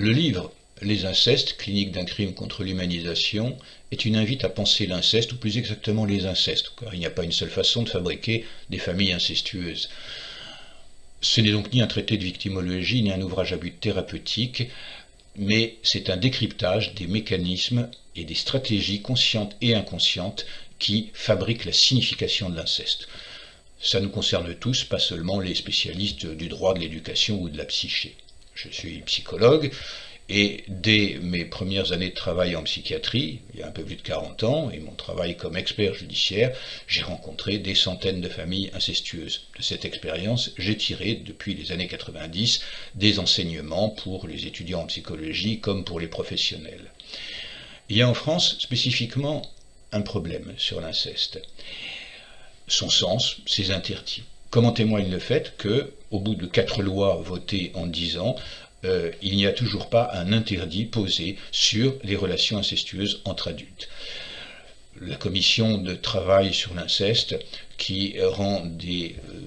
Le livre Les incestes, clinique d'un crime contre l'humanisation, est une invite à penser l'inceste, ou plus exactement les incestes, car il n'y a pas une seule façon de fabriquer des familles incestueuses. Ce n'est donc ni un traité de victimologie, ni un ouvrage à but thérapeutique, mais c'est un décryptage des mécanismes et des stratégies conscientes et inconscientes qui fabriquent la signification de l'inceste. Ça nous concerne tous, pas seulement les spécialistes du droit de l'éducation ou de la psyché. Je suis psychologue, et dès mes premières années de travail en psychiatrie, il y a un peu plus de 40 ans, et mon travail comme expert judiciaire, j'ai rencontré des centaines de familles incestueuses. De cette expérience, j'ai tiré, depuis les années 90, des enseignements pour les étudiants en psychologie comme pour les professionnels. Il y a en France spécifiquement un problème sur l'inceste. Son sens, ses interdits. Comment témoigne le fait que, au bout de quatre lois votées en dix ans, euh, il n'y a toujours pas un interdit posé sur les relations incestueuses entre adultes. La commission de travail sur l'inceste, qui rend des euh,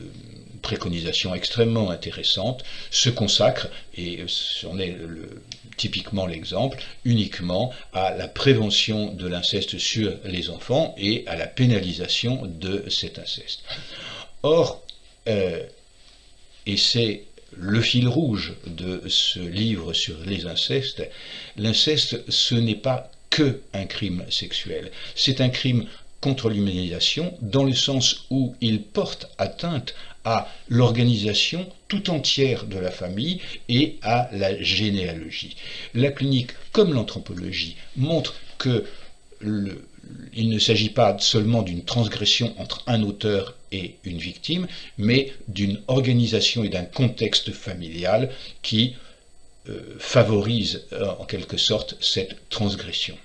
préconisations extrêmement intéressantes, se consacre, et c'en est typiquement l'exemple, uniquement à la prévention de l'inceste sur les enfants et à la pénalisation de cet inceste. Or, euh, et c'est le fil rouge de ce livre sur les incestes, l'inceste, ce n'est pas que un crime sexuel, c'est un crime contre l'humanisation dans le sens où il porte atteinte à l'organisation tout entière de la famille et à la généalogie. La clinique, comme l'anthropologie, montre que il ne s'agit pas seulement d'une transgression entre un auteur et une victime, mais d'une organisation et d'un contexte familial qui euh, favorise euh, en quelque sorte cette transgression.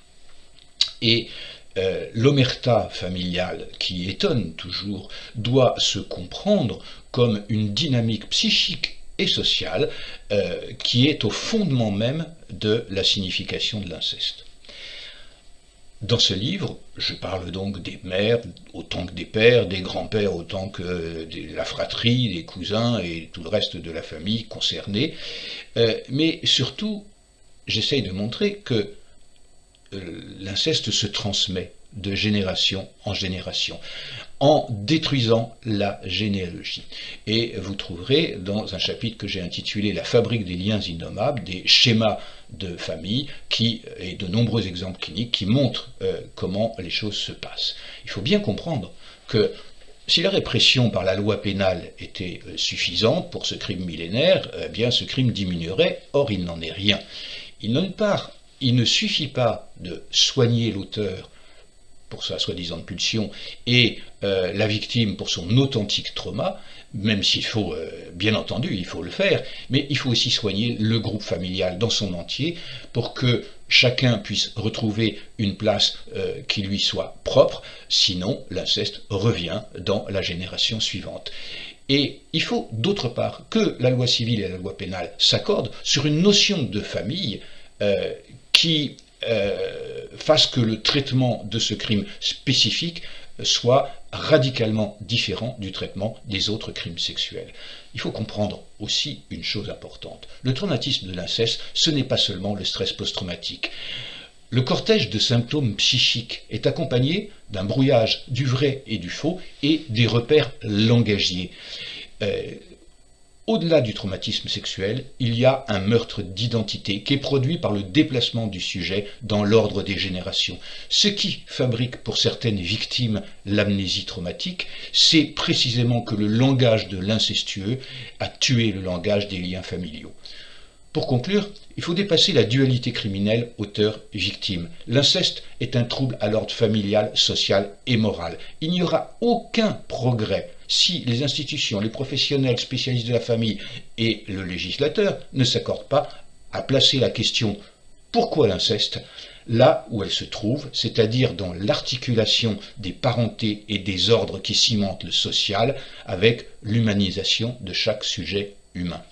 Et euh, l'omerta familiale, qui étonne toujours, doit se comprendre comme une dynamique psychique et sociale qui est au fondement même de la signification de l'inceste. Dans ce livre, je parle donc des mères autant que des pères, des grands-pères autant que de la fratrie, des cousins et tout le reste de la famille concernée, euh, mais surtout, j'essaye de montrer que euh, l'inceste se transmet de génération en génération en détruisant la généalogie. Et vous trouverez dans un chapitre que j'ai intitulé La fabrique des liens innommables, des schémas de famille qui, et de nombreux exemples cliniques qui montrent euh, comment les choses se passent. Il faut bien comprendre que si la répression par la loi pénale était euh, suffisante pour ce crime millénaire, eh bien ce crime diminuerait, or il n'en est rien. Il. Il ne suffit pas de soigner l'auteur pour sa soi-disant pulsion et euh, la victime pour son authentique trauma, même s'il faut, euh, bien entendu, il faut le faire, mais il faut aussi soigner le groupe familial dans son entier pour que chacun puisse retrouver une place euh, qui lui soit propre, sinon l'inceste revient dans la génération suivante. Et il faut d'autre part que la loi civile et la loi pénale s'accordent sur une notion de famille qui fasse que le traitement de ce crime spécifique soit radicalement différent du traitement des autres crimes sexuels. Il faut comprendre aussi une chose importante. Le traumatisme de l'inceste, ce n'est pas seulement le stress post-traumatique. Le cortège de symptômes psychiques est accompagné d'un brouillage du vrai et du faux et des repères langagiers. Euh, au-delà du traumatisme sexuel, il y a un meurtre d'identité qui est produit par le déplacement du sujet dans l'ordre des générations. Ce qui fabrique pour certaines victimes l'amnésie traumatique, c'est précisément que le langage de l'incestueux a tué le langage des liens familiaux. Pour conclure, il faut dépasser la dualité criminelle auteur-victime. L'inceste est un trouble à l'ordre familial, social et moral. Il n'y aura aucun progrès si les institutions, les professionnels spécialistes de la famille et le législateur ne s'accordent pas à placer la question pourquoi l'inceste? là où elle se trouve, c'est-à-dire dans l'articulation des parentés et des ordres qui cimentent le social avec l'humanisation de chaque sujet humain.